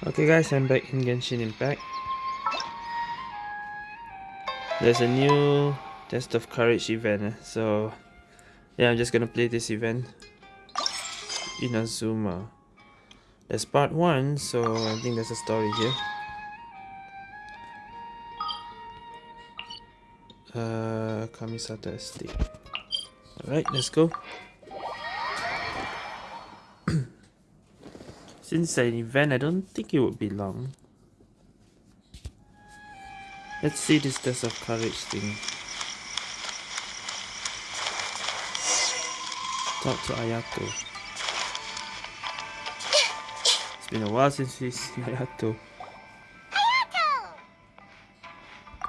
Okay guys, I'm back in Genshin Impact. There's a new Test of Courage event, eh? so yeah, I'm just gonna play this event in Azuma. There's part 1, so I think there's a story here. Uh, Kamisato Estate. Alright, let's go. Since an event, I don't think it would be long. Let's see this test of courage thing. Talk to Ayato. It's been a while since we've seen Ayato. Ayato!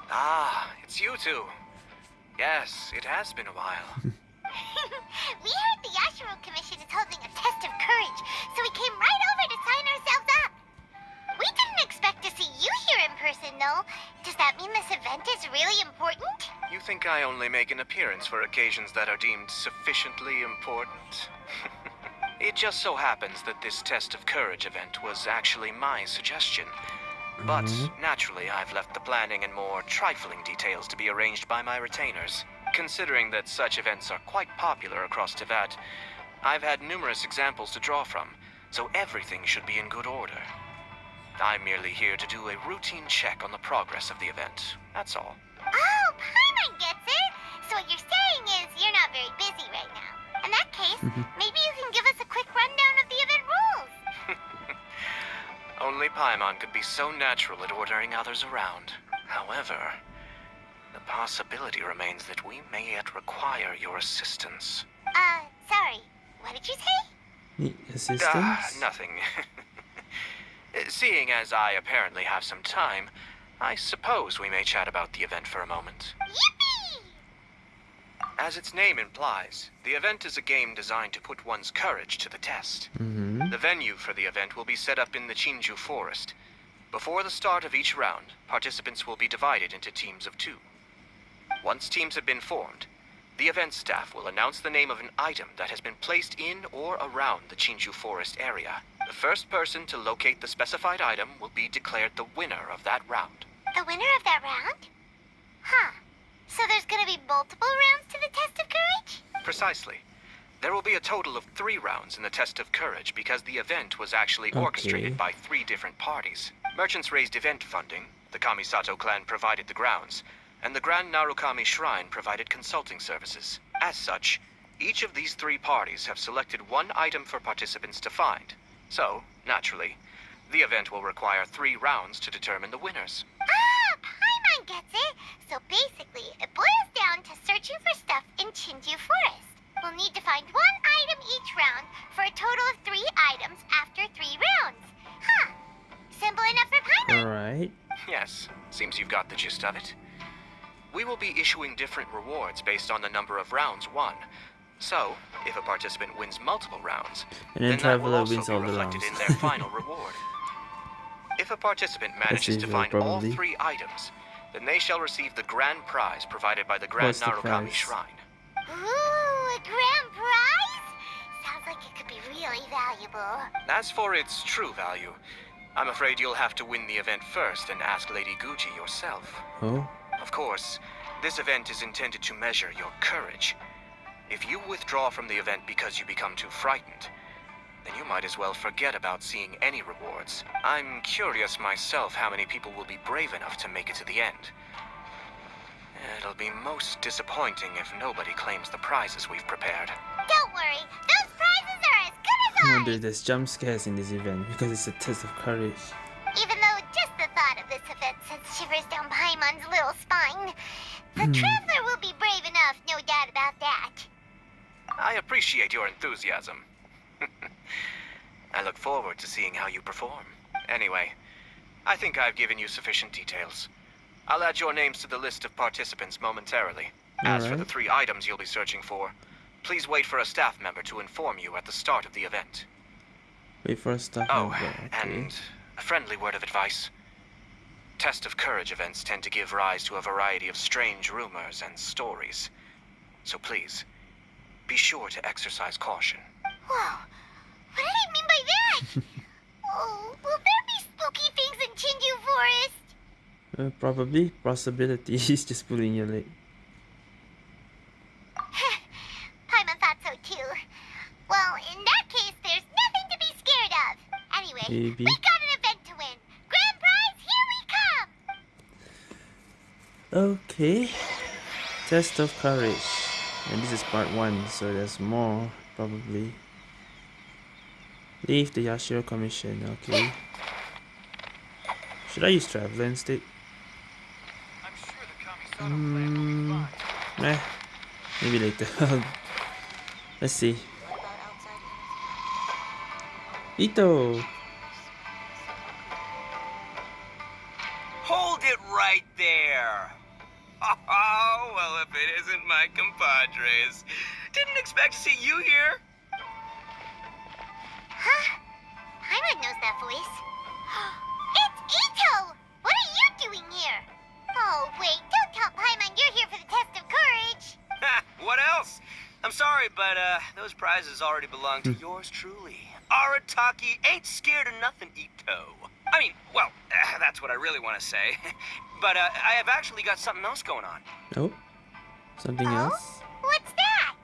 Ah, it's you two. Yes, it has been a while. here in person, though. Does that mean this event is really important? You think I only make an appearance for occasions that are deemed sufficiently important? it just so happens that this test of courage event was actually my suggestion. But mm-hmm. naturally, I've left the planning and more trifling details to be arranged by my retainers. Considering that such events are quite popular across Teyvat, I've had numerous examples to draw from, so everything should be in good order. I'm merely here to do a routine check on the progress of the event. That's all. Oh, Paimon gets it! So what you're saying is you're not very busy right now. In that case, maybe you can give us a quick rundown of the event rules. Only Paimon could be so natural at ordering others around. However, the possibility remains that we may yet require your assistance. Uh, sorry. What did you say? Need assistance? Ah, nothing. Seeing as I apparently have some time, I suppose we may chat about the event for a moment. Yippee! As its name implies, the event is a game designed to put one's courage to the test. Mm-hmm. The venue for the event will be set up in the Chinju Forest. Before the start of each round, participants will be divided into teams of two. Once teams have been formed, the event staff will announce the name of an item that has been placed in or around the Chinju Forest area. The first person to locate the specified item will be declared the winner of that round. The winner of that round? Huh. So there's gonna be multiple rounds to the test of courage? Precisely. There will be a total of three rounds in the Test of Courage because the event was actually Okay. orchestrated by three different parties. Merchants raised event funding, the Kamisato clan provided the grounds, and the Grand Narukami Shrine provided consulting services. As such, each of these three parties have selected one item for participants to find. So, naturally, the event will require three rounds to determine the winners. Ah, Paimon gets it. So basically, it boils down to searching for stuff in Chinju Forest. We'll need to find one item each round for a total of three items after three rounds. Huh. Simple enough for Paimon. Alright. Yes, seems you've got the gist of it. We will be issuing different rewards based on the number of rounds won. So, if a participant wins multiple rounds, And then then that will also wins be all the reflected rounds. in their final reward. If a participant manages to usual, find all three items, then they shall receive the grand prize provided by the Grand What's Narukami prize? Shrine. Ooh, a grand prize? Sounds like it could be really valuable. As for its true value, I'm afraid you'll have to win the event first and ask Lady Guuji yourself. Oh? Of course, this event is intended to measure your courage. If you withdraw from the event because you become too frightened, then you might as well forget about seeing any rewards. I'm curious myself how many people will be brave enough to make it to the end. It'll be most disappointing if nobody claims the prizes we've prepared. Don't worry, those prizes are as good I as wonder ours. if there's jump scares in this event because it's a test of courage. Even though just the thought of this event sends shivers down Paimon's little spine. The Hmm. Traveler will be brave enough, no doubt about that. I appreciate your enthusiasm. I look forward to seeing how you perform. Anyway, I think I've given you sufficient details. I'll add your names to the list of participants momentarily. As for the three items you'll be searching for, please wait for a staff member to inform you at the start of the event. Wait for a stop. Oh, number, okay. and a friendly word of advice. Test of Courage events tend to give rise to a variety of strange rumors and stories. So please, be sure to exercise caution. Whoa, what did I mean by that? oh, will there be spooky things in Chinju Forest? Uh, probably. Possibility. He's just pulling your leg. Paimon thought so too. Well, in that case, there's nothing to be scared of. Anyway, Maybe. we got an event to win. Grand prize, here we come! Okay. Test of courage. And this is part one, so there's more, probably. Leave the Yashiro Commission, okay. Should I use Traveler instead? I'm sure the Kamisato plan will be fine. eh, maybe later. Let's see. Itto! Compadres. Didn't expect to see you here. Huh? Paimon knows that voice. it's Itto! What are you doing here? Oh, wait, don't tell Paimon you're here for the test of courage. Ha, what else? I'm sorry, but uh, those prizes already belong to yours truly. Arataki ain't scared of nothing, Itto. I mean, well, uh, that's what I really want to say. but uh, I have actually got something else going on. Oh? Something Oh? else? What's that?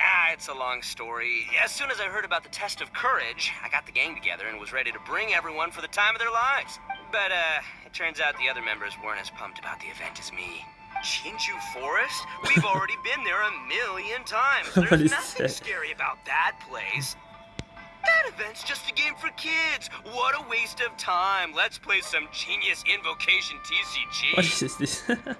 Ah, it's a long story. As soon as I heard about the test of courage, I got the gang together and was ready to bring everyone for the time of their lives. But, uh, it turns out the other members weren't as pumped about the event as me. Chinju Forest? We've already been there a million times. There's nothing scary about that place. That event's just a game for kids. What a waste of time. Let's play some genius Invokation TCG. What is this?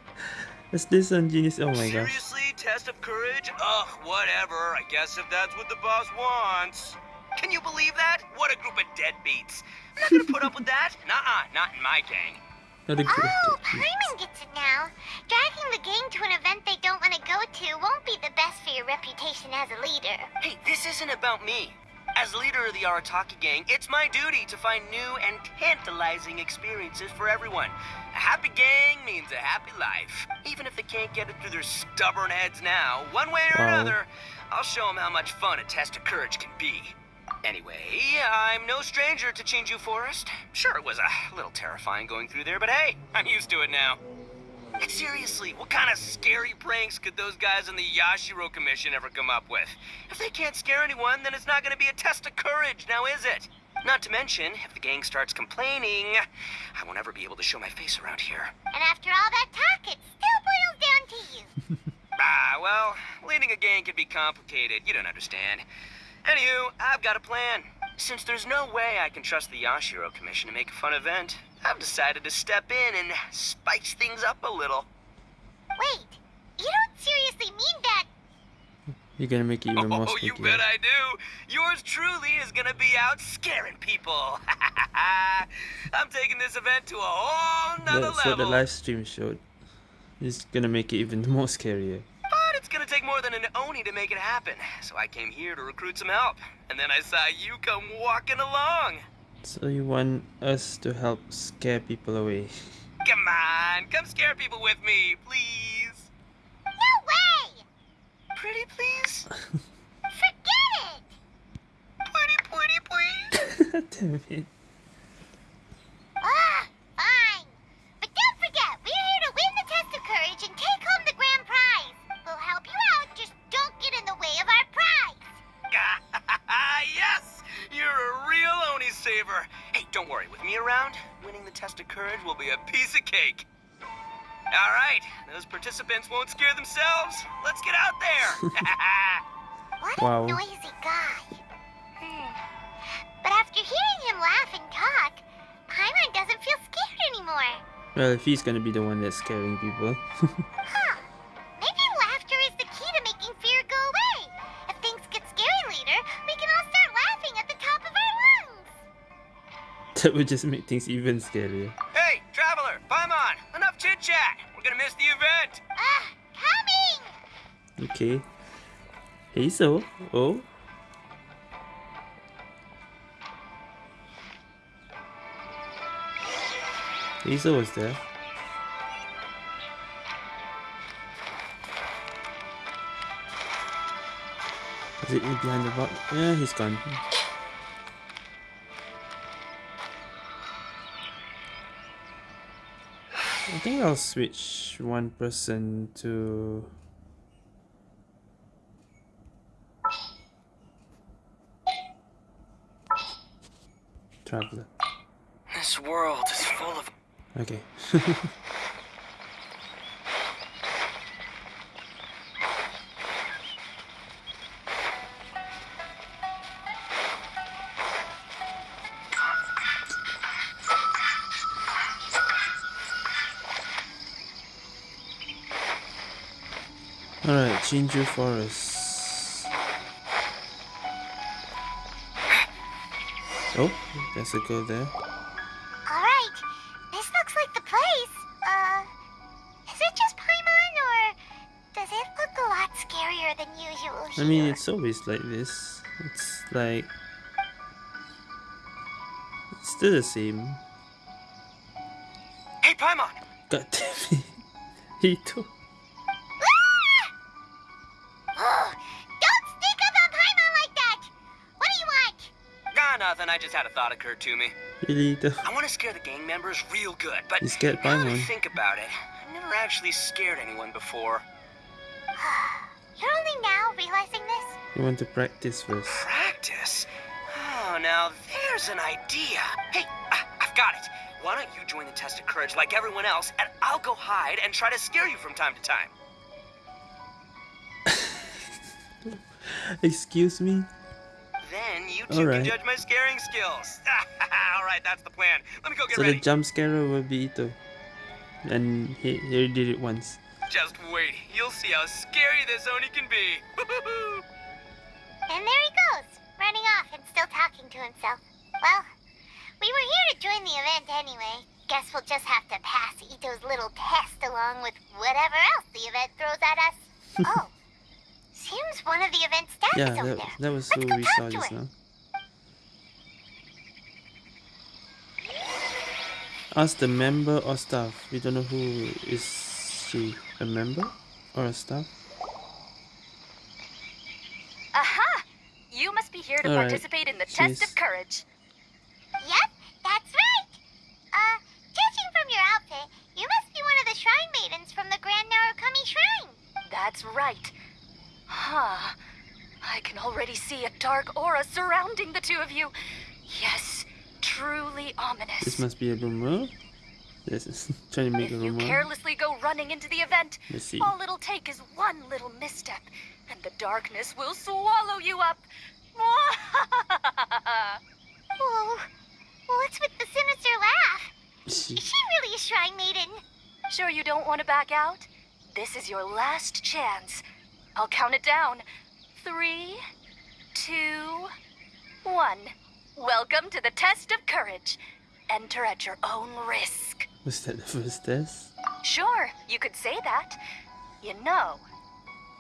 is this on Genius? Oh my gosh. Seriously, test of courage? Ugh, whatever. I guess if that's what the boss wants. Can you believe that? What a group of deadbeats. I'm not gonna put up with that. Nuh-uh, not in my gang. Not a good Oh, technique. Paimon gets it now. Dragging the gang to an event they don't want to go to won't be the best for your reputation as a leader. Hey, this isn't about me. As leader of the Arataki gang, it's my duty to find new and tantalizing experiences for everyone. A happy gang means a happy life. Even if they can't get it through their stubborn heads now, one way or Wow. another, I'll show them how much fun a test of courage can be. Anyway, I'm no stranger to Chinju Forest. Sure, it was a little terrifying going through there, but hey, I'm used to it now. And seriously, what kind of scary pranks could those guys in the Yashiro Commission ever come up with? If they can't scare anyone, then it's not going to be a test of courage, now is it? Not to mention, if the gang starts complaining, I won't ever be able to show my face around here. And after all that talk, it still boils down to you. Ah, well, leading a gang can be complicated. You don't understand. Anywho, I've got a plan. Since there's no way I can trust the Yashiro Commission to make a fun event, I've decided to step in and spice things up a little. Wait, you don't seriously mean that? You're gonna make it even more scary. Oh, you bet I do. Yours truly is gonna be out scaring people. I'm taking this event to a whole nother That's what the live stream showed. It's gonna make it even more scarier. But it's gonna take more than an Oni to make it happen. So I came here to recruit some help. And then I saw you come walking along. So you want us to help scare people away? Come on, come scare people with me, please. No way! Pretty please? Forget it! Pretty, pretty please? Damn it. Participants won't scare themselves. Let's get out there. What Wow. a noisy guy. Hmm. But after hearing him laugh and talk, Paimon doesn't feel scared anymore. Well, if he's gonna be the one that's scaring people. Huh. Maybe laughter is the key to making fear go away. If things get scary later, we can all start laughing at the top of our lungs. that would just make things even scarier. Okay. So. Oh. Hazel was there. Is it behind the box? Yeah, he's gone. I think I'll switch one person to Traveler. This world is full of. Okay. Alright, Chinju Forest. Oh, there's a girl there. Alright, this looks like the place. Uh, is it just Paimon, or does it look a lot scarier than usual here? I mean, it's always like this. It's like. It's still the same. Hey, Paimon! God damn it. Itto. Ah! Just had a thought occur to me. Really, Itto? I want to scare the gang members real good, but You scared now that I Paimon. think about it, I've never actually scared anyone before. You're only now realizing this? You want to practice first. Practice? Oh, now there's an idea. Hey, I, I've got it. Why don't you join the test of courage like everyone else, and I'll go hide and try to scare you from time to time. Excuse me? Then you two Alright. can judge my scaring skills. All right, that's the plan. Let me go get So the ready. jump scarer will be Itto. And he, he did it once. Just wait. You'll see how scary this Oni can be. And there he goes, running off and still talking to himself. Well, we were here to join the event anyway. Guess we'll just have to pass Itto's little test along with whatever else the event throws at us. oh, seems one of the event staff Yeah, is over that, there. that was Let's who go we talk saw to just him. now. Ask the member or staff. We don't know who is she. A member or a staff? Aha! You must be here to All right. participate in the test of courage. Yep, that's right. Uh, judging from your outfit, you must be one of the shrine maidens from the Grand Narukami Shrine. That's right. Huh. I can already see a dark aura surrounding the two of you. Yes, truly ominous. This must be a rumor. This is trying to make if a you carelessly go running into the event, Let's see. all it'll take is one little misstep, and the darkness will swallow you up. Whoa, what's with the sinister laugh? She, Is she really a shrine maiden? Sure you don't want to back out? This is your last chance. I'll count it down. Three, two, one. Welcome to the test of courage. Enter at your own risk. was that the first test? Sure, you could say that. You know,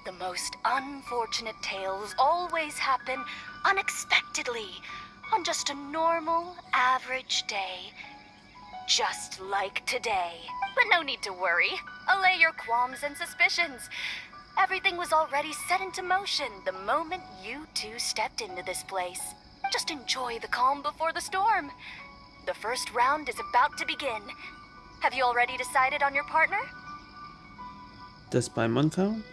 the most unfortunate tales always happen unexpectedly on just a normal, average day. Just like today. But no need to worry. Allay your qualms and suspicions. Everything was already set into motion the moment you two stepped into this place. Just enjoy the calm before the storm. The first round is about to begin. Have you already decided on your partner? Does Paimon count?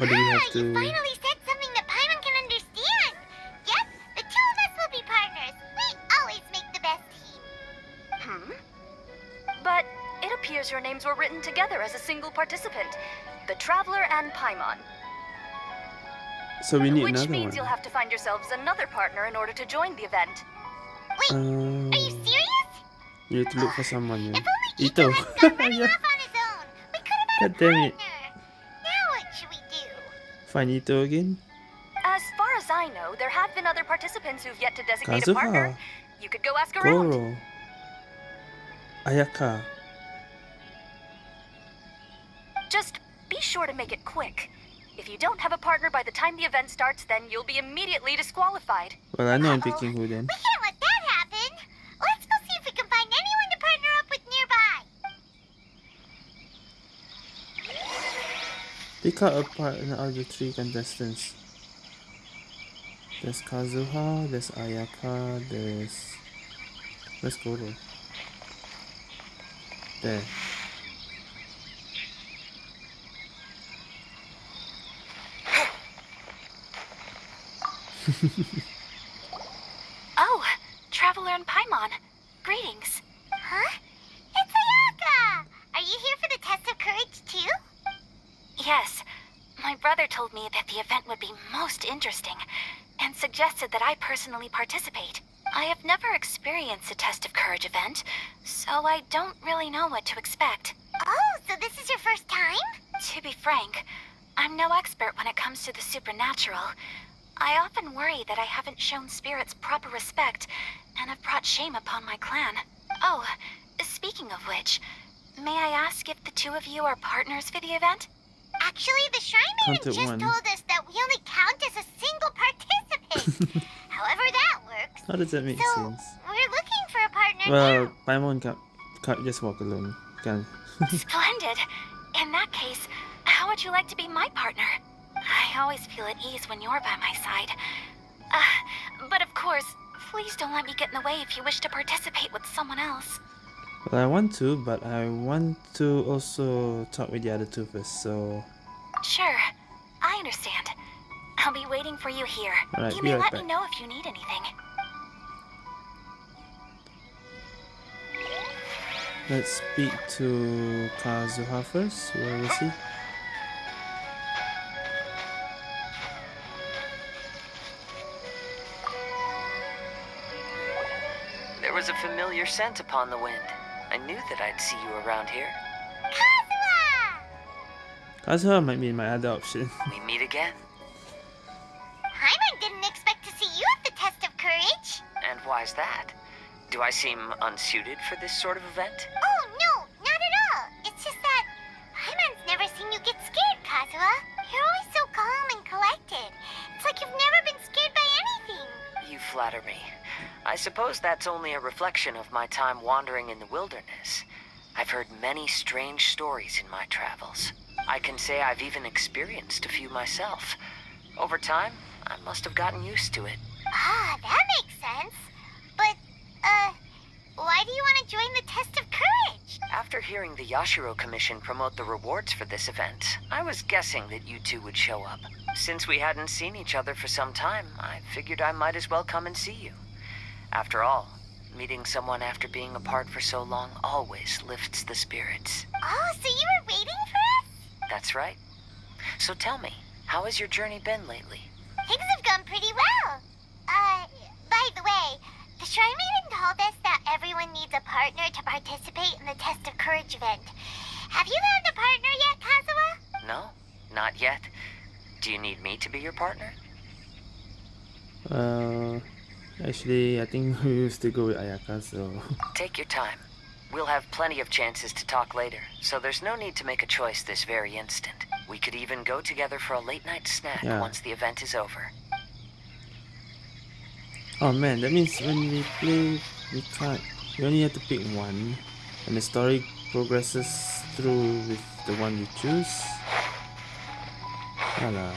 Or do we ah, have you to... finally said something that Paimon can understand. Yep, the two of us will be partners. We always make the best team. Hmm? But it appears your names were written together as a single participant. The Traveler and Paimon. So we need which another means one. you'll have to find yourselves another partner in order to join the event. Wait, Uh, are you serious? you need to look for someone. Yeah. If only Itto. Itto hadn't gone Yeah. off on his own, we could have had God damn a it. Now what should we do? Find Itto again? As far as I know, there have been other participants who've yet to designate a Kazuha. partner. You could go ask around. Goro. Ayaka. Just be sure to make it quick. If you don't have a partner by the time the event starts, then you'll be immediately disqualified. Well, I know I'm picking who then. We can't let that happen. Let's go see if we can find anyone to partner up with nearby. Pick out a partner out of the three contestants. There's Kazuha, there's Ayaka, there's... Let's go there. There. Oh, Traveler and Paimon. Greetings. Huh? It's Ayaka! Are you here for the test of courage too? Yes, my brother told me that the event would be most interesting and suggested that I personally participate. I have never experienced a test of courage event, so I don't really know what to expect. Oh, so this is your first time? To be frank, I'm no expert when it comes to the supernatural. I often worry that I haven't shown spirits proper respect and have brought shame upon my clan. Oh, speaking of which, may I ask if the two of you are partners for the event? Actually, the Shrine Maiden just one. told us that we only count as a single participant. However that works. How does that make So, sense? we're looking for a partner Well, now. Paimon can't, can't just walk alone. Can Splendid. In that case, how would you like to be my partner? I always feel at ease when you're by my side. Uh, but of course, please don't let me get in the way if you wish to participate with someone else. Well, I want to, but I want to also talk with the other two first. So Sure, I understand. I'll be waiting for you here. Alright, you may right let back. me know if you need anything. let's speak to Kazuha first. Where is he? Was a familiar scent upon the wind. I knew that I'd see you around here. Kazuha! Kazuha might be my other option. We meet again. Paimon didn't expect to see you at the test of courage. And why's that? Do I seem unsuited for this sort of event? Oh, no, not at all. It's just that Paimon's never seen you get scared, Kazuha. You're always so calm and collected. It's like you've never been scared by anything. You flatter me. I suppose that's only a reflection of my time wandering in the wilderness. I've heard many strange stories in my travels. I can say I've even experienced a few myself. Over time, I must have gotten used to it. Ah, that makes sense. But, uh, why do you want to join the test of courage? After hearing the Yashiro Commission promote the rewards for this event, I was guessing that you two would show up. Since we hadn't seen each other for some time, I figured I might as well come and see you. After all, meeting someone after being apart for so long always lifts the spirits. Oh, so you were waiting for us? That's right. So tell me, how has your journey been lately? Things have gone pretty well. Uh, by the way, the Shrine Maiden told us that everyone needs a partner to participate in the Test of Courage event. Have you found a partner yet, Kazuha? No, not yet. Do you need me to be your partner? Uh, actually, I think we will still go with Ayaka. So Take your time. We'll have plenty of chances to talk later, so there's no need to make a choice this very instant. We could even go together for a late night snack Yeah. once the event is over. Oh man, that means when we play, we can't. We only have to pick one, and the story progresses through with the one you choose. Alah.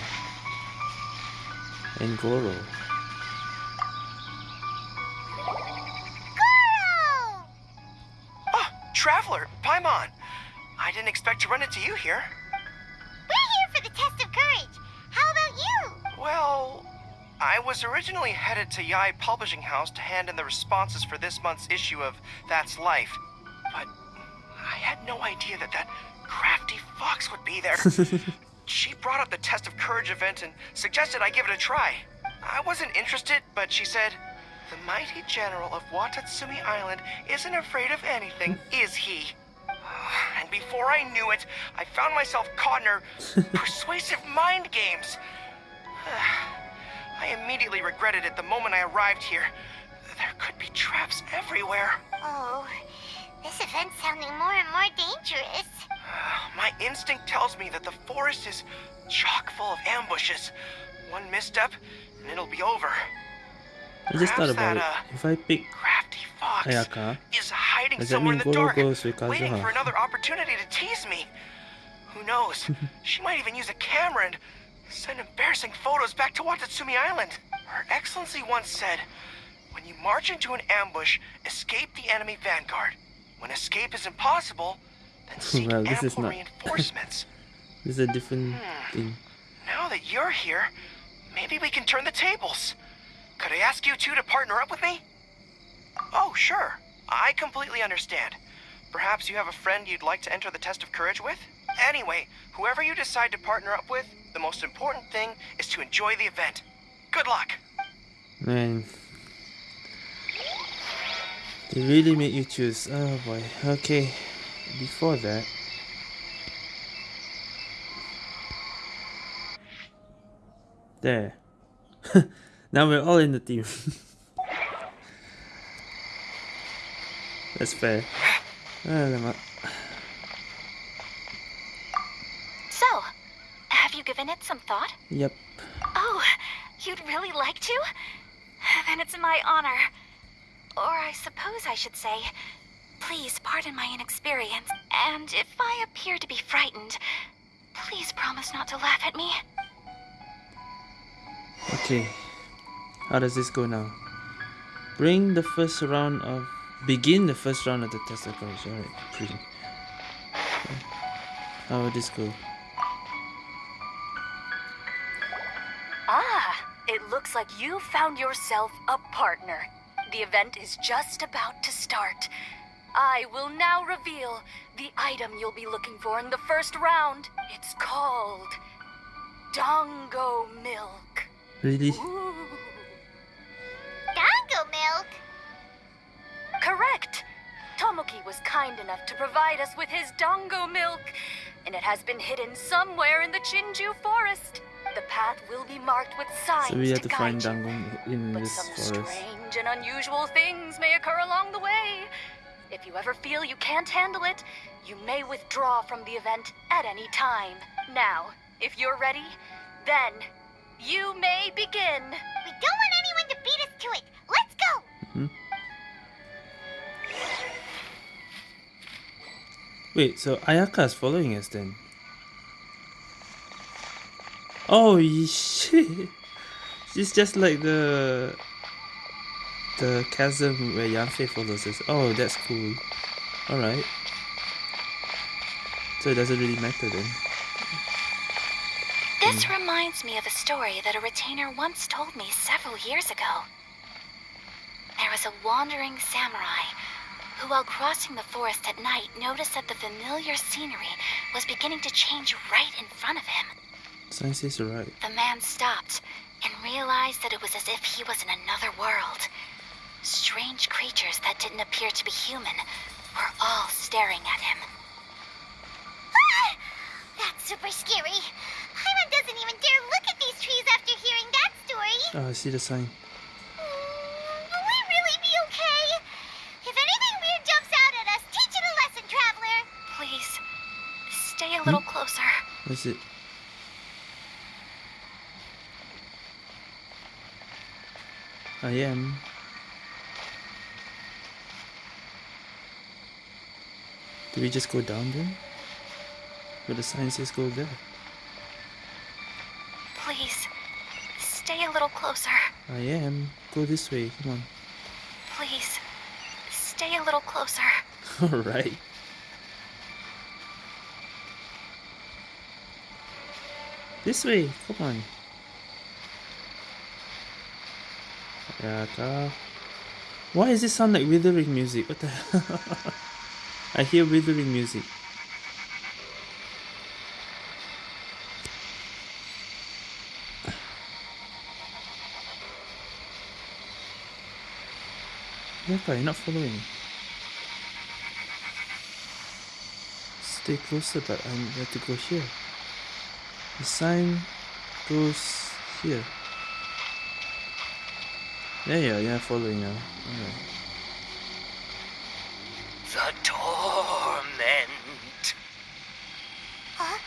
And. Goro! Traveler, Paimon. I didn't expect to run into you here. We're here for the Test of Courage. How about you? Well, I was originally headed to Yae Publishing House to hand in the responses for this month's issue of That's Life. But I had no idea that that crafty fox would be there. she brought up the Test of Courage event and suggested I give it a try. I wasn't interested, but she said, The mighty general of Watatsumi Island isn't afraid of anything, hmm. is he? Ah, and before I knew it, I found myself caught in her persuasive mind games. Ah, I immediately regretted it the moment I arrived here. There could be traps everywhere. Oh, this event's sounding more and more dangerous. Ah, my instinct tells me that the forest is chock full of ambushes. One misstep, and it'll be over. I just thought about it. uh, If I pick Crafty fox Ayaka, is hiding does that somewhere mean in the Goro dark, goes with waiting Kazuha? for another opportunity to tease me. Who knows? she might even use a camera and send embarrassing photos back to Watatsumi Island. Her Excellency once said, "When you march into an ambush, escape the enemy vanguard. When escape is impossible, then seek Well, this is ample not- reinforcements. This is a different Hmm. thing. now that you're here, maybe we can turn the tables. Could I ask you two to partner up with me? Oh, sure. I completely understand. Perhaps you have a friend you'd like to enter the test of courage with? Anyway, whoever you decide to partner up with, the most important thing is to enjoy the event. Good luck. Man. They really make you choose. Oh boy. Okay. Before that. There. now we're all in the team. That's fair. Ah, Alamak. So, have you given it some thought? Yep. Oh, you'd really like to? Then it's my honor. Or I suppose I should say, please pardon my inexperience. And if I appear to be frightened, please promise not to laugh at me. Okay. How does this go now? Bring the first round of begin the first round of the test of courage. Alright, bring. How will this go? Ah, it looks like you found yourself a partner. The event is just about to start. I will now reveal the item you'll be looking for in the first round. It's called Dango Milk. Really? Ooh. Correct. Tomoki was kind enough to provide us with his Dango milk, and it has been hidden somewhere in the Chinju forest. The path will be marked with signs So we have to guide find you. Dangong in But this some forest. strange and unusual things may occur along the way. If you ever feel you can't handle it, you may withdraw from the event at any time. Now, if you're ready, then you may begin. We don't want anyone to beat us to it. Wait, so Ayaka is following us then? Oh shit! She's just like the the chasm where Yanfei follows us. Oh, that's cool. Alright. So it doesn't really matter then. This reminds me of a story that a retainer once told me several years ago. There was a wandering samurai who, while crossing the forest at night, noticed that the familiar scenery was beginning to change right in front of him. Science is right. The man stopped and realized that it was as if he was in another world. Strange creatures that didn't appear to be human were all staring at him. Ah! That's super scary. Paimon doesn't even dare look at these trees after hearing that story. Oh, I see the sign. What's it? I am. Do we just go down then? Where the sign says go there. Please, stay a little closer. I am. Go this way. Come on. Please, stay a little closer. Alright. This way. Come on. Yaka. Why does it sound like withering music? What the hell? I hear withering music. Yaka, you're not following. Stay closer, but um, I'm have to go here. The sign goes here. Yeah, yeah, yeah, following now. Alright. The torment. Huh?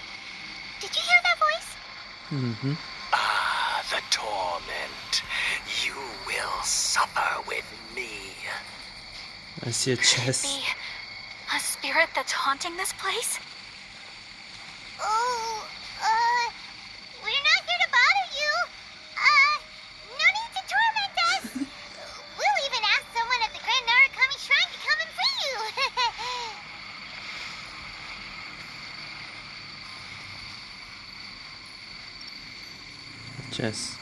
Did you hear that voice? Mm-hmm. Ah, the torment. You will suffer with me. I see a Could it chest. be a spirit that's haunting this place? Oh, uh, we're not here to bother you. Uh, no need to torment us. we'll even ask someone at the Grand Narukami Shrine to come and free you. Yes.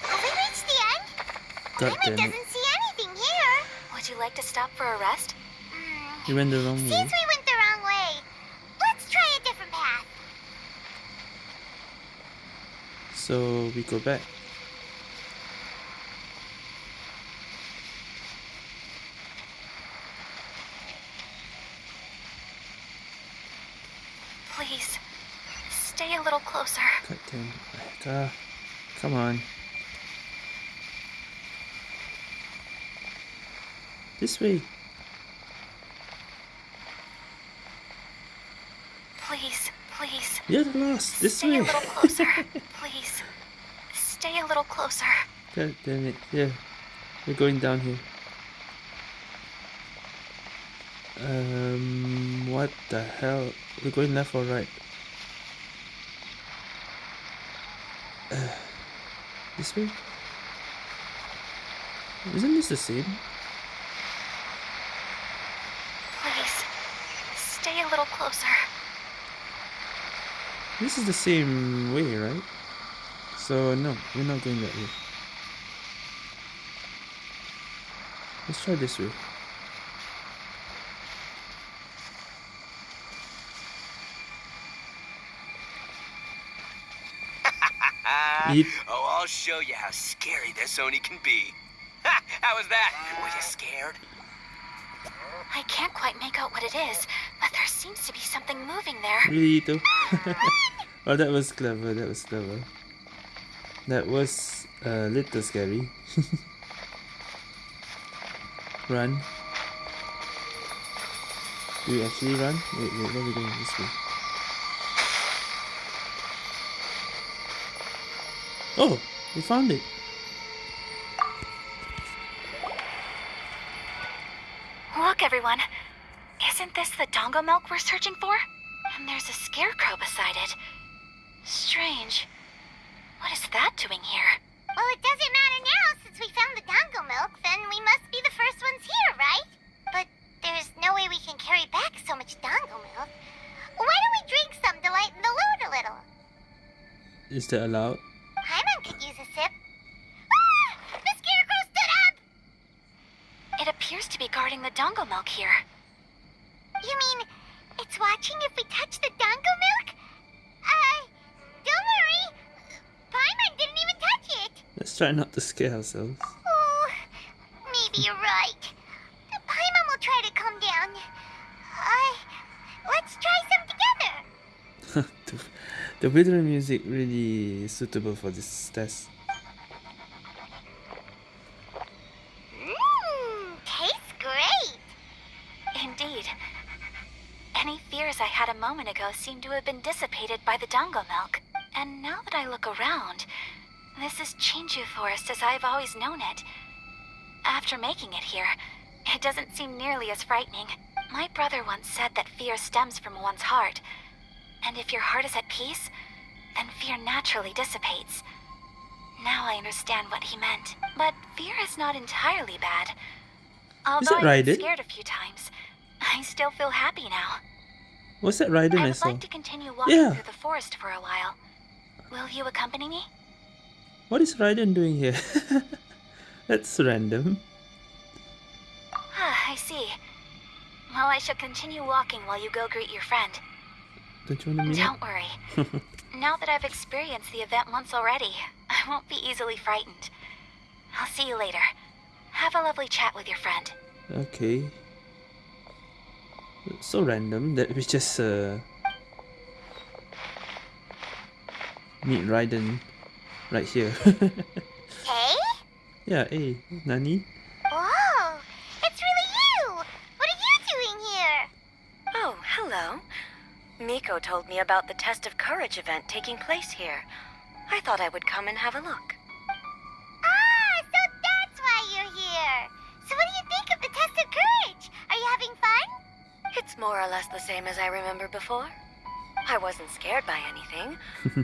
Have we reached the end? God Paimon damn it. doesn't see anything here. Would you like to stop for a rest? Hmm. You went the wrong Seems way. we went the wrong way. Let's try a different path. So we go back. Please, stay a little closer. God damn. Come on. This way. Please, please, You're lost. This stay way. a little closer. please, stay a little closer. God damn it. Yeah. We're going down here. Um, what the hell? We're going left or right? This way? Isn't this the same? Please, stay a little closer. This is the same way, right? So no, we're not going that way. Let's try this way. Yeet. I'll show you how scary this Oni can be. Ha! How was that? Were you scared? I can't quite make out what it is, but there seems to be something moving there. Really though? oh, that was clever. That was clever. That was uh, a little scary. run. Do we actually run? Wait, wait, where are we going? This way. Oh, we found it. Look, everyone. Isn't this the dango milk we're searching for? And there's a scarecrow beside it. Strange. What is that doing here? Well, it doesn't matter now since we found the dango milk, then we must be the first ones here, right? But there's no way we can carry back so much dango milk. Why don't we drink some to lighten the load a little? Is that allowed? Paimon could use a sip. Ah! The scarecrow stood up! It appears to be guarding the dango milk here. You mean it's watching if we touch the Dango milk? Uh, don't worry. Paimon didn't even touch it. Let's try not to scare ourselves. Oh, maybe you're right. Paimon will try to calm down. Uh, let's try some together. the, the withering music really is suitable for this test. Mmm, tastes great. Indeed. Any fears I had a moment ago seem to have been dissipated by the dango milk. And now that I look around, this is Chinju Forest as I've always known it. After making it here, it doesn't seem nearly as frightening. My brother once said that fear stems from one's heart. And if your heart is at peace, then fear naturally dissipates. Now I understand what he meant. But fear is not entirely bad. Although I've eh? been scared a few times, I still feel happy now. What's that Raiden I I saw? like to continue walking Yeah. through the forest for a while. Will you accompany me? What is Raiden doing here? That's random. Ah, I see. Well, I shall continue walking while you go greet your friend. Don't you want to meet Don't worry. now that I've experienced the event once already, I won't be easily frightened. I'll see you later. Have a lovely chat with your friend. Okay. So random that we just uh, meet Raiden right here. Hey? yeah, hey, Nani? Whoa, it's really you. What are you doing here? Oh, hello. Miko told me about the Test of Courage event taking place here. I thought I would come and have a look. More or less the same as I remember before. I wasn't scared by anything,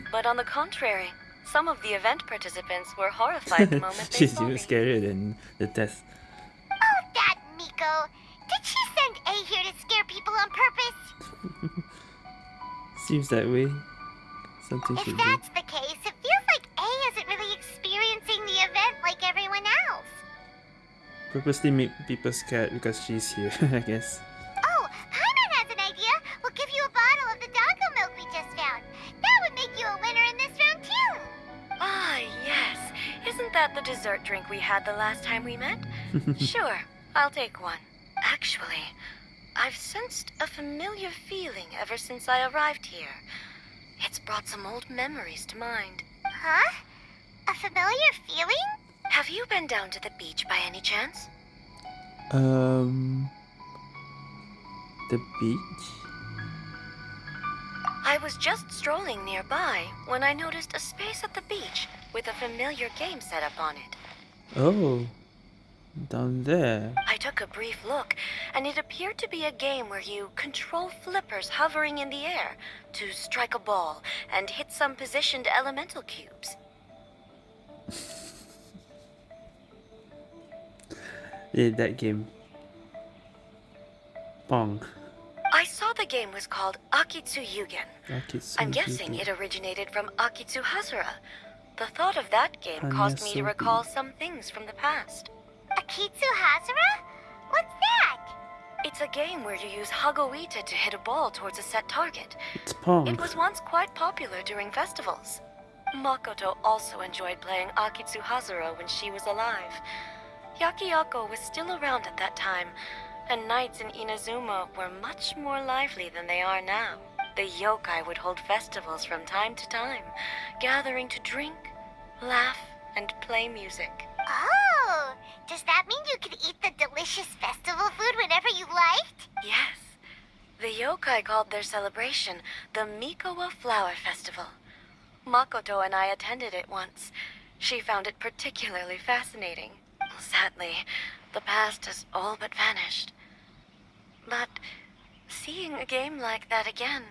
but on the contrary, some of the event participants were horrified the moment they She's even scarier than the test. Oh, that Miko! Did she send Ei here to scare people on purpose? Seems that way. Something if that's be. the case, it feels like Ei isn't really experiencing the event like everyone else. Purposely make people scared because she's here, I guess. Isn't that the dessert drink we had the last time we met? sure, I'll take one. Actually, I've sensed a familiar feeling ever since I arrived here. It's brought some old memories to mind. Huh? A familiar feeling? Have you been down to the beach by any chance? Um, the beach. I was just strolling nearby when I noticed a space at the beach with a familiar game set up on it. Oh, down there. I took a brief look, and it appeared to be a game where you control flippers hovering in the air to strike a ball and hit some positioned elemental cubes. Yeah, that game. Pong. I saw the game was called Akitsu Yugen. Akitsu I'm guessing Yugen. it originated from Akitsu Hazura. The thought of that game caused me to recall some things from the past. Akitsu Hazara? What's that? It's a game where you use Hagoita to hit a ball towards a set target. It's Pong. It was once quite popular during festivals. Makoto also enjoyed playing Akitsu Hazura when she was alive. Yakiyako was still around at that time, and nights in Inazuma were much more lively than they are now. The yokai would hold festivals from time to time, gathering to drink, laugh, and play music. Oh, does that mean you could eat the delicious festival food whenever you liked? Yes. The yokai called their celebration the Mikowa Flower Festival. Makoto and I attended it once. She found it particularly fascinating. Sadly, the past has all but vanished. But seeing a game like that again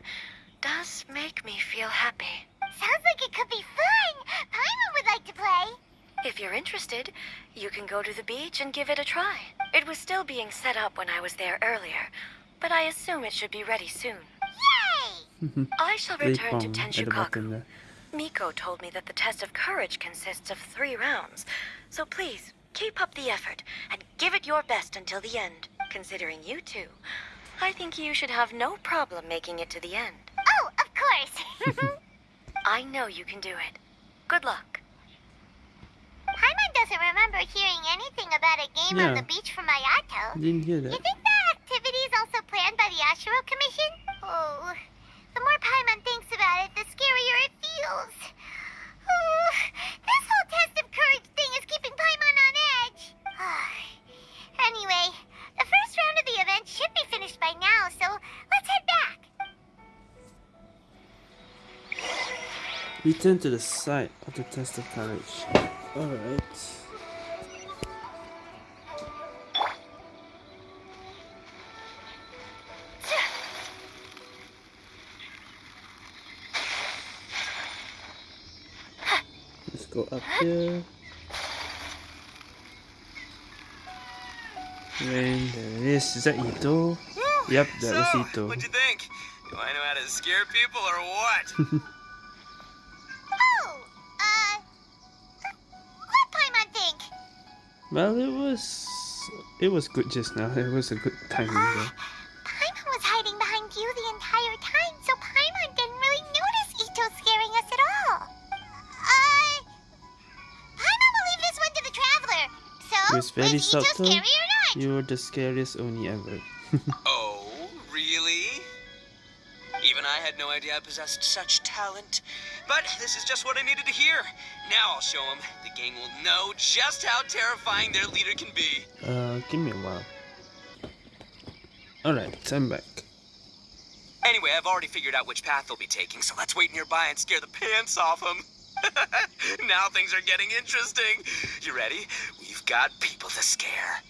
does make me feel happy. Sounds like it could be fun. Paimon would like to play. If you're interested, you can go to the beach and give it a try. It was still being set up when I was there earlier, but I assume it should be ready soon. Yay! I shall return to Pong at Tenshukaku. Miko told me that the test of courage consists of three rounds, so please keep up the effort and give it your best until the end. Considering you two, I think you should have no problem making it to the end. Oh, of course. I know you can do it. Good luck. Paimon doesn't remember hearing anything about a game on the beach from Ayato. Didn't hear that. You think that activity is also planned by the Yashiro Commission? Oh, the more Paimon thinks about it, the scarier it feels. Oh, this whole test of courage thing is keeping Paimon on edge. anyway, the first round of the event should be finished by now, so let's head back. Return to the site of the test of courage. Alright. Let's go up here. And there it is. Is that Itto? Yep, that was so, Itto. what'd you think? Do I know how to scare people or what? Oh, uh, what Paimon think? Well, it was it was good just now. It was a good timing Uh. Paimon was hiding behind you the entire time, so Paimon didn't really notice Itto scaring us at all. Uh, Paimon will leave this one to the traveler. So, It was very is Itto subtle. scary or not? You were the scariest Oni ever. oh, really? Even I had no idea I possessed such talent. But this is just what I needed to hear. Now I'll show them. The gang will know just how terrifying their leader can be. Uh, give me a while. Alright, I'm back. Anyway, I've already figured out which path they'll be taking, so let's wait nearby and scare the pants off them. now things are getting interesting. You ready? We've got people to scare.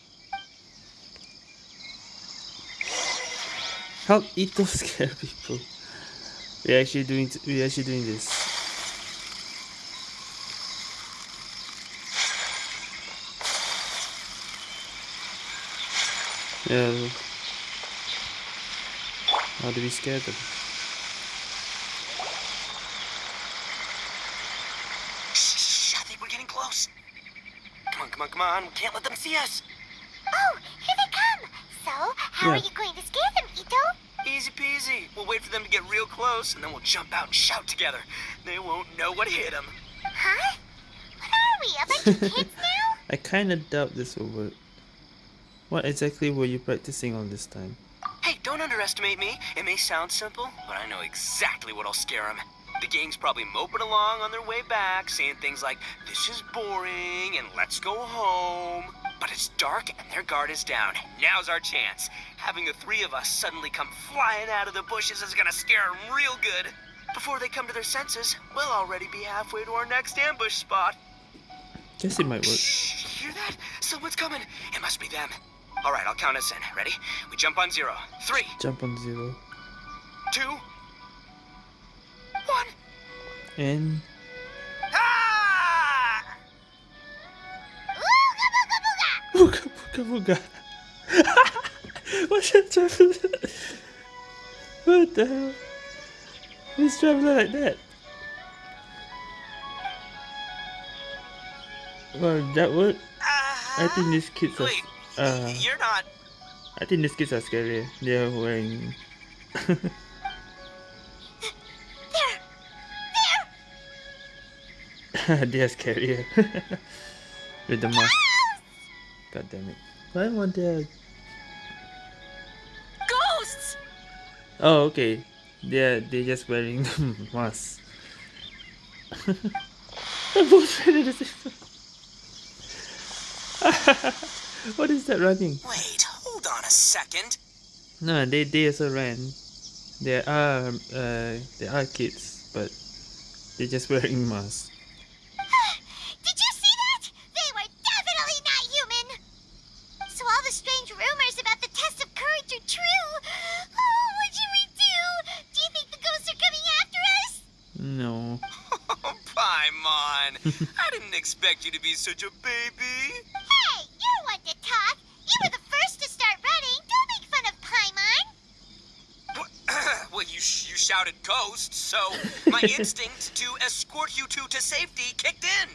Help Itto scare people. We're actually doing we're actually doing this. Yeah. How do we scare them? Shh, I think we're getting close. Come on, come on, come on. We can't let them see us. Oh, here they come. So, how are you going to scare them, Itto? Easy peasy. We'll wait for them to get real close, and then we'll jump out and shout together. They won't know what hit them. Huh? What are we, a bunch of kids now? I kinda doubt this will work. What exactly were you practicing all this time? Hey, don't underestimate me. It may sound simple, but I know exactly what'll scare them. The gang's probably moping along on their way back, saying things like, this is boring, and let's go home. But it's dark and their guard is down. Now's our chance. Having the three of us suddenly come flying out of the bushes is gonna scare them real good. Before they come to their senses, we'll already be halfway to our next ambush spot. Guess it might work. Shh, hear that? Someone's coming. It must be them. All right, I'll count us in. Ready? We jump on zero. Three, Jump on zero. two, one. And Ah! Ooga booga booga! Booga booga booga. What's that traveler? What the hell? Who's traveler like that? Well, that would. I think these kids are. Uh, you're not. I think these kids are scary. They're wearing. There! There! they are scarier. With the mask. God damn it. Why won't they? Ghosts! Oh, okay. They're they're just wearing masks. They're both wearing the same. what is that running? Wait, hold on a second. No, they they also ran. They are uh they are kids, but they're just wearing masks. I didn't expect you to be such a baby. Hey, you're one to talk! You were the first to start running! Don't make fun of Paimon! Well, you, sh- you shouted ghost, so my instinct to escort you two to safety kicked in.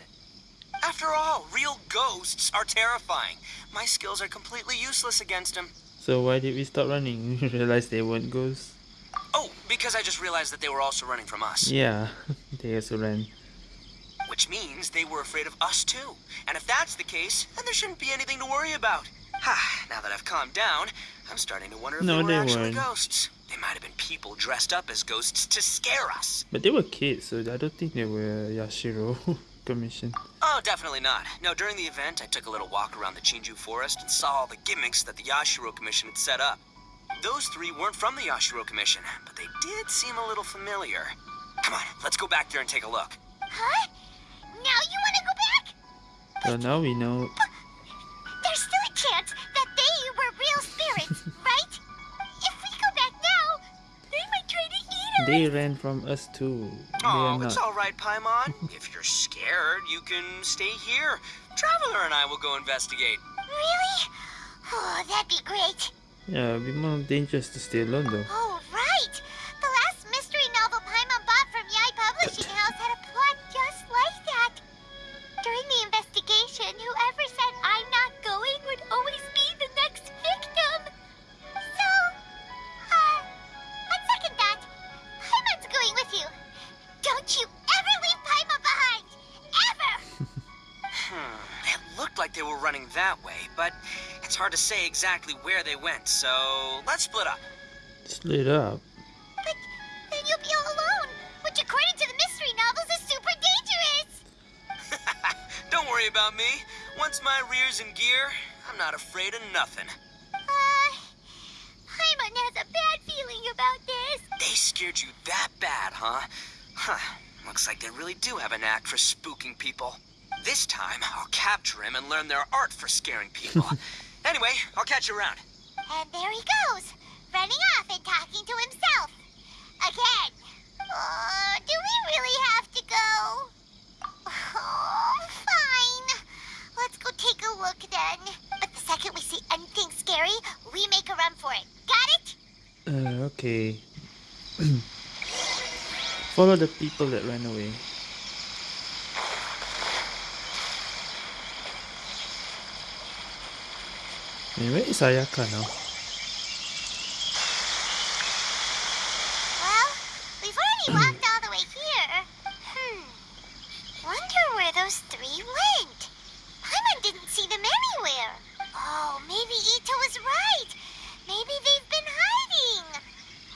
After all, real ghosts are terrifying. My skills are completely useless against them. So why did we stop running? We realized they weren't ghosts. Oh, because I just realized that they were also running from us. Yeah, they also ran. Which means they were afraid of us too. And if that's the case, then there shouldn't be anything to worry about. Ha, now that I've calmed down, I'm starting to wonder if No, they were they actually weren't. ghosts. They might have been people dressed up as ghosts to scare us. But they were kids, so I don't think they were Yashiro commission. Oh, definitely not. No, during the event, I took a little walk around the Chinju forest and saw all the gimmicks that the Yashiro Commission had set up. Those three weren't from the Yashiro Commission, but they did seem a little familiar. Come on, let's go back there and take a look. Huh? Now you want to go back? So now we know. There's still a chance that they were real spirits, right? If we go back now, they might try to eat us. They ran from us too. Oh, it's all right, Paimon. if you're scared, you can stay here. Traveler and I will go investigate. Really? Oh, that'd be great. Yeah, it'd be more dangerous to stay alone though. Oh, say exactly where they went, so let's split up. Split up. But then you'll be all alone, which according to the mystery novels is super dangerous. Don't worry about me. Once my rear's in gear, I'm not afraid of nothing. Uh, Paimon has a bad feeling about this. They scared you that bad, huh? Huh. Looks like they really do have a knack for spooking people. This time, I'll capture him and learn their art for scaring people. anyway, I'll catch you around. And there he goes, running off and talking to himself. Again. Uh, do we really have to go? Oh, fine. Let's go take a look then. But the second we see anything scary, we make a run for it. Got it? Uh, okay. Follow the people that ran away. Anyway, it's Ayaka now. Well, we've already walked all the way here. Hmm. Wonder where those three went. Paimon didn't see them anywhere. Oh, maybe Itto was right. Maybe they've been hiding.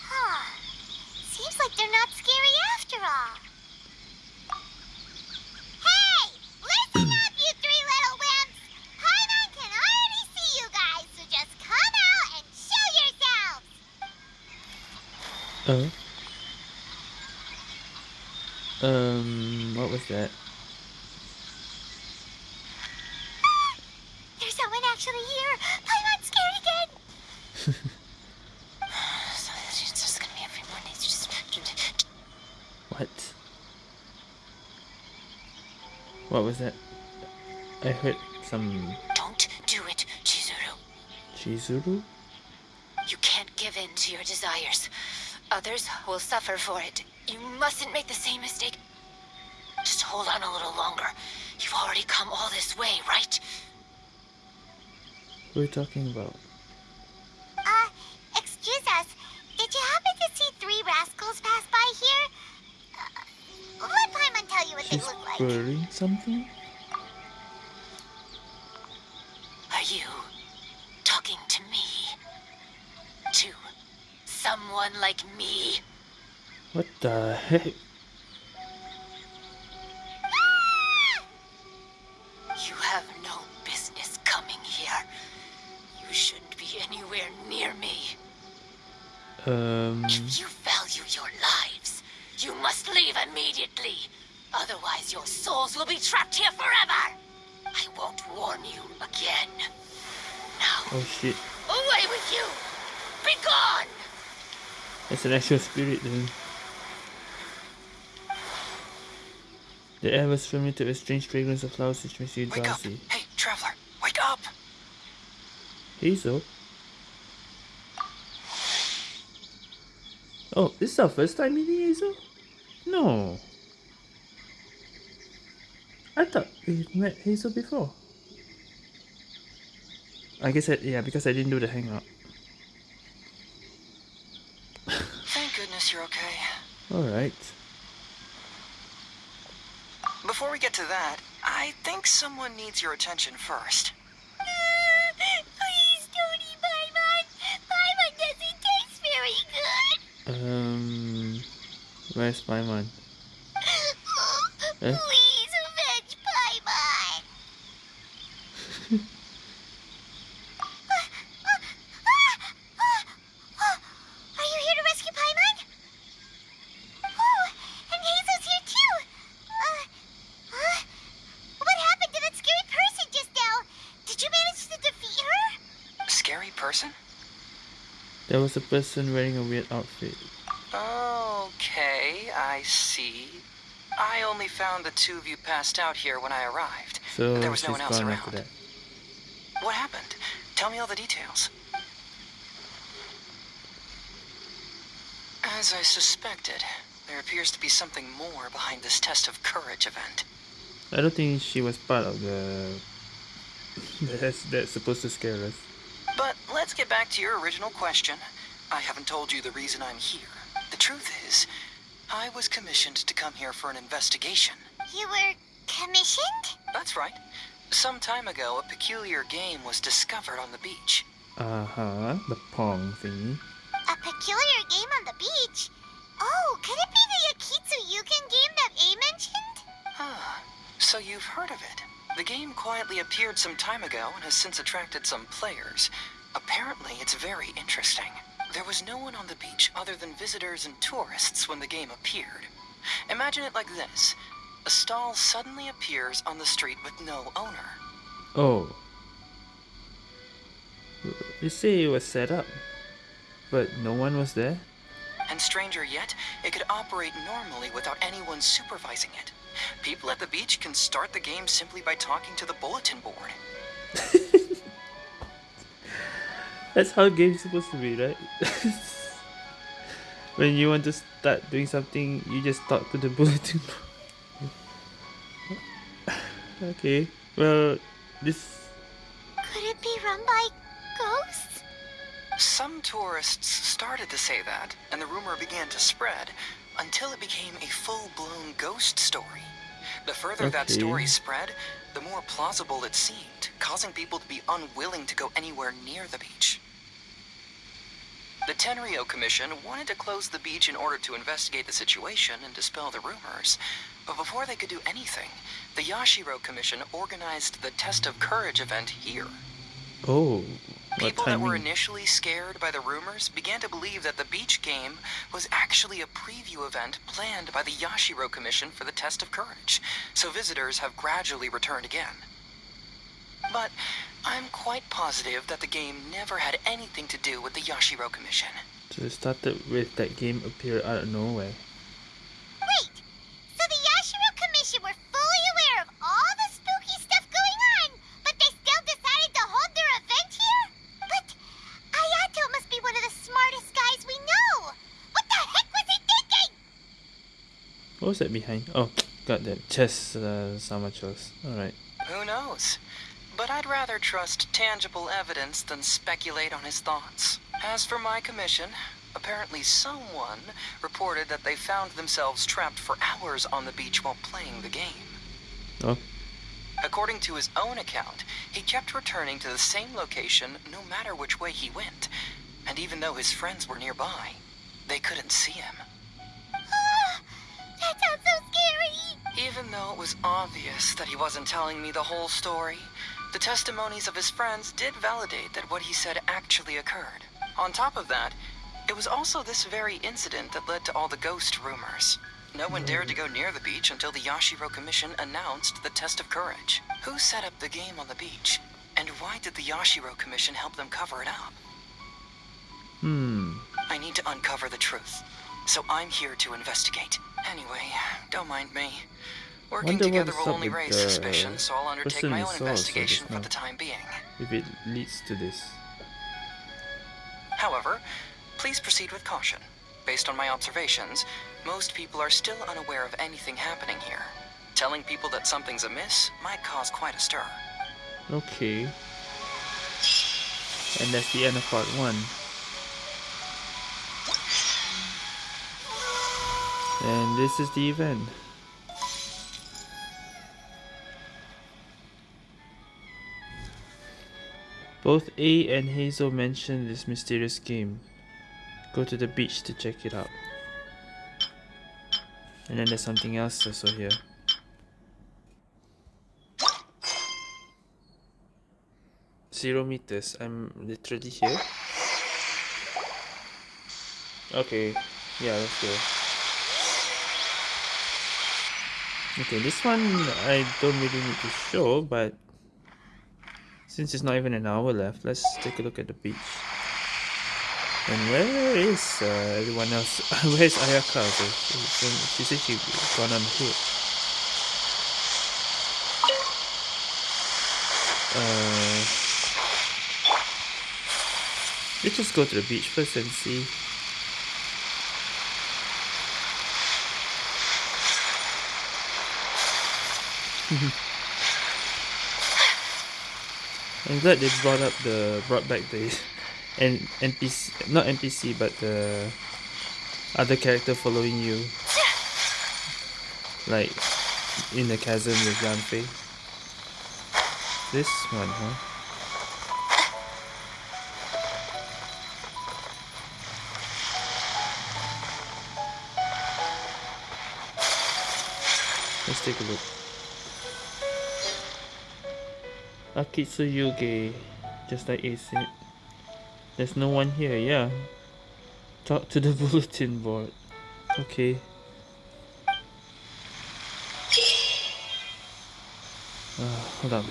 Huh. Seems like they're not scary after all. Hey! Listen up, you three little wimps! Paimon can already see you guys, so just come out and show yourselves! Oh. Um, what was that? There's someone actually here! Paimon's scared again! so it's just gonna be a few more days. Just... What? What was that? I heard some Don't do it, Chizuru. Chizuru? You can't give in to your desires. Others will suffer for it. You mustn't make the same mistake. Just hold on a little longer. You've already come all this way, right? What are you talking about? Uh, excuse us. Did you happen to see three rascals pass by here? Uh, let Paimon tell you what She's they look like. wearing something? Like me? What the heck? You have no business coming here. You shouldn't be anywhere near me. Um, If you value your lives, you must leave immediately. Otherwise, your souls will be trapped here forever. I won't warn you again. Now, oh shit. away with you! Be gone! It's an actual spirit then. The air was fermented with a strange fragrance of flowers which makes you Wake up! drowsy. Hey, traveler, wake up! Heizou? Oh, this is our first time meeting Heizou? No. I thought we met Heizou before. I guess I, yeah, because I didn't do the hangout. Thank you're okay. Alright. Before we get to that, I think someone needs your attention first. Please don't eat Paimon! Paimon doesn't taste very good! Um, where's my man? Eh? Please avenge Paimon! Are you here to rescue Paimon? Oh, and Heizou's here too! Uh, huh? What happened to that scary person just now? Did you manage to defeat her? Scary person? There was a person wearing a weird outfit. Okay, I see. I only found the two of you passed out here when I arrived. So there was no one else around. after that. What happened? Tell me all the details. As I suspected, there appears to be something more behind this test of courage event. I don't think she was part of the that's that's supposed to scare us. But let's get back to your original question. I haven't told you the reason I'm here. The truth is, I was commissioned to come here for an investigation. You were commissioned? That's right. Some time ago, a peculiar game was discovered on the beach. Uh huh. The Pong thingy. Ei peculiar game on the beach? Oh, could it be the Yakitsu Yugen game that A mentioned? Ah, so you've heard of it. The game quietly appeared some time ago and has since attracted some players. Apparently, it's very interesting. There was no one on the beach other than visitors and tourists when the game appeared. Imagine it like this. A stall suddenly appears on the street with no owner. Oh. You see, it was set up, but no one was there. And stranger yet, it could operate normally without anyone supervising it. People at the beach can start the game simply by talking to the bulletin board. That's how games supposed to be, right? when you want to start doing something, you just talk to the bulletin board. okay. Well, this Could it be run by ghosts? Some tourists started to say that, and the rumor began to spread until it became a full-blown ghost story. The further that story spread, the more plausible it seemed, causing people to be unwilling to go anywhere near the beach. The Tenryou Commission wanted to close the beach in order to investigate the situation and dispel the rumors. But before they could do anything, the Yashiro Commission organized the Test of Courage event here. Oh, what People that were initially scared by the rumors began to believe that the beach game was actually a preview event planned by the Yashiro Commission for the Test of Courage, so visitors have gradually returned again. But I'm quite positive that the game never had anything to do with the Yashiro Commission. So it started with that game appear out of nowhere. Wait! So the Yashiro Commission were fully aware of all the spooky stuff going on, but they still decided to hold their event here? But Ayato must be one of the smartest guys we know! What the heck was he thinking? What was that behind? Oh, got that chess uh, Samachos. Alright. Who knows? But I'd rather trust tangible evidence than speculate on his thoughts. As for my commission, apparently someone reported that they found themselves trapped for hours on the beach while playing the game. Oh, According to his own account, he kept returning to the same location no matter which way he went. And even though his friends were nearby, they couldn't see him. That sounds so scary! Even though it was obvious that he wasn't telling me the whole story, the testimonies of his friends did validate that what he said actually occurred. On top of that, it was also this very incident that led to all the ghost rumors. No one dared to go near the beach until the Yashiro Commission announced the test of courage. Who set up the game on the beach? And why did the Yashiro Commission help them cover it up? hmm. I need to uncover the truth. So I'm here to investigate. Anyway, don't mind me. Working Wonder together will only raise the suspicion, so I'll undertake my own investigation for the time being. If it leads to this. However, please proceed with caution. Based on my observations, most people are still unaware of anything happening here. Telling people that something's amiss might cause quite a stir. Okay. And that's the end of part one. And this is the event. Both Ei and Heizou mentioned this mysterious game. Go to the beach to check it out. And then there's something else also here. Zero meters. I'm literally here. Okay. Yeah, let's go. Okay, this one I don't really need to show, but since it's not even an hour left, let's take a look at the beach. And where is uh, everyone else? Where's Ayaka? also? She, said she gone on ahead. Uh, let's just go to the beach first and see. Mm-hmm. I'm glad they brought up the brought back the and NPC not NPC but the other character following you. Like in the chasm with Yanfei. This one, huh? Let's take a look. Akitsu Yuge, just like Ace said. There's no one here, yeah. Talk to the bulletin board. Okay. Uh, hold on.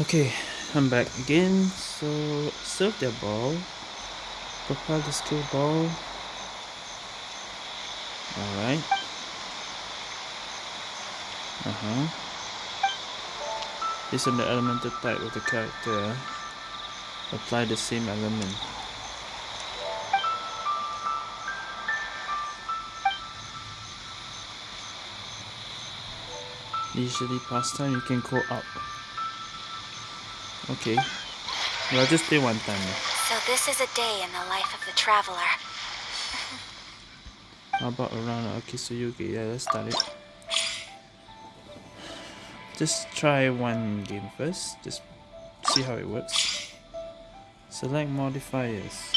Okay, I'm back again. So, serve their ball. Propel the skill ball. Alright. Uh huh. Based on the elemental type of the character, eh? apply the same element. Usually pastime you can go up. Okay. Well, I'll just play one time. Eh? So this is a day in the life of the traveler. How about around Akisuyuki? Yeah, let's start it. Just try one game first. Just see how it works. Select modifiers.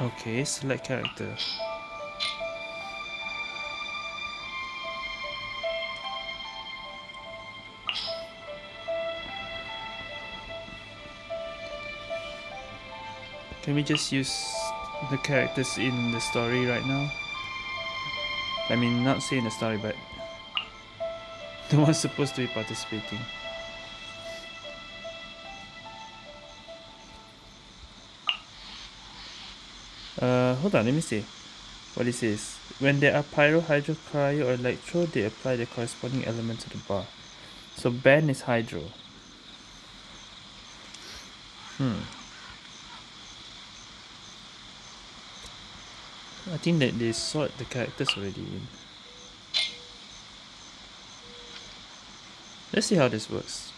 Okay, select character. Can we just use the characters in the story right now? I mean, not saying the story, but the ones supposed to be participating. Uh, hold on, let me see what it says. When there are pyro, hydro, cryo, or electro, they apply the corresponding element to the bar. So ban is hydro. Hmm. I think that they sort the characters already in. Let's see how this works.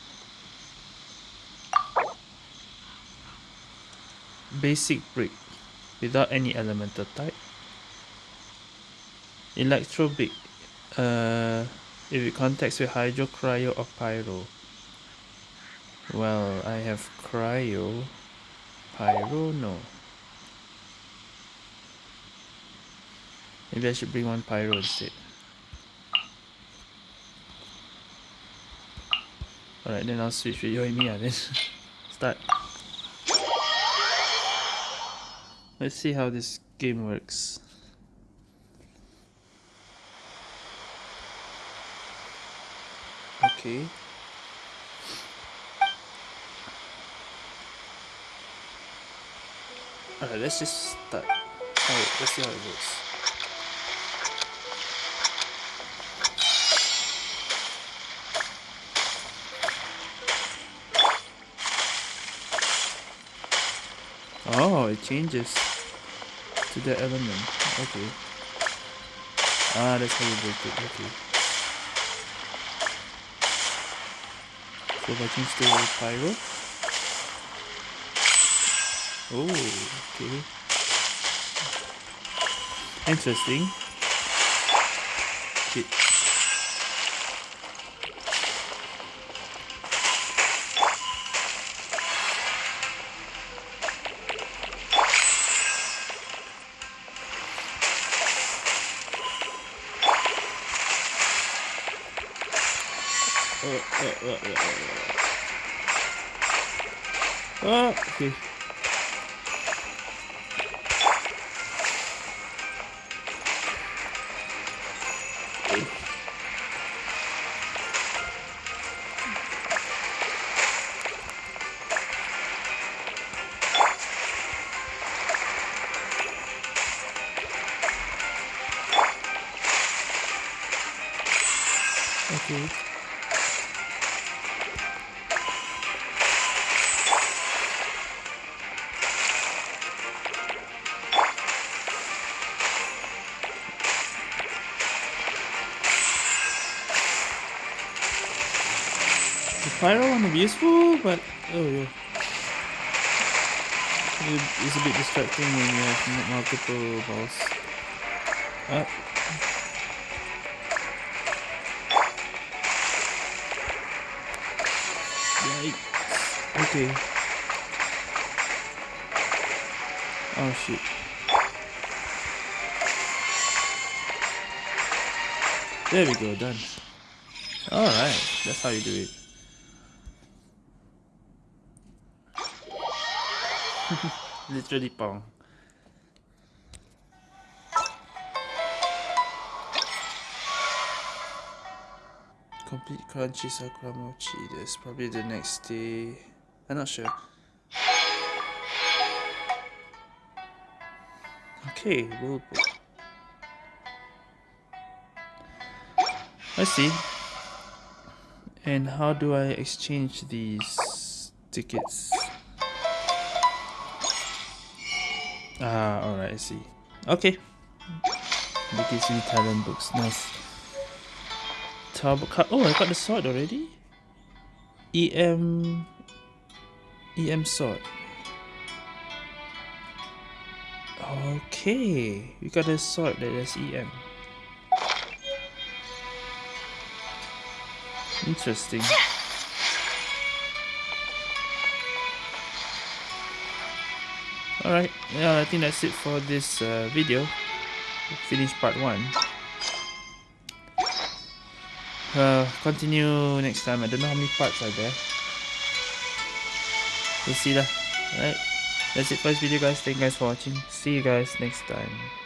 Basic brick without any elemental type. Electro brick uh, if it contacts with hydro, cryo or pyro. Well, I have cryo, pyro, no. Maybe I should bring one pyro instead. Alright, then I'll switch with Yoimiya ah, then. Start. Let's see how this game works. Okay. Alright, let's just start. Alright, let's see how it works. It changes to the element. Okay. Ah, that's how you break it. Okay. So if I change to pyro. Oh, okay. Interesting. Shit. Ah, okay. Useful, but oh yeah. It's a bit distracting when you have multiple balls. Up. Yikes. Okay. Oh shit. There we go, done. Alright, that's how you do it. Literally pong. Complete crunchy sakura mochi. That's probably the next day. I'm not sure. Okay, we'll. I see. And how do I exchange these tickets? Ah, alright, I see. Okay. BKC talent books, nice. Turbo cut. Oh, I got the sword already. EM. EM sword. Okay, we got a sword that has EM. Interesting. Alright, yeah, I think that's it for this uh, video. Finish part 1. Uh, continue next time. I don't know how many parts are there. We'll see lah. Alright, that's it for this video guys. Thank you guys for watching. See you guys next time.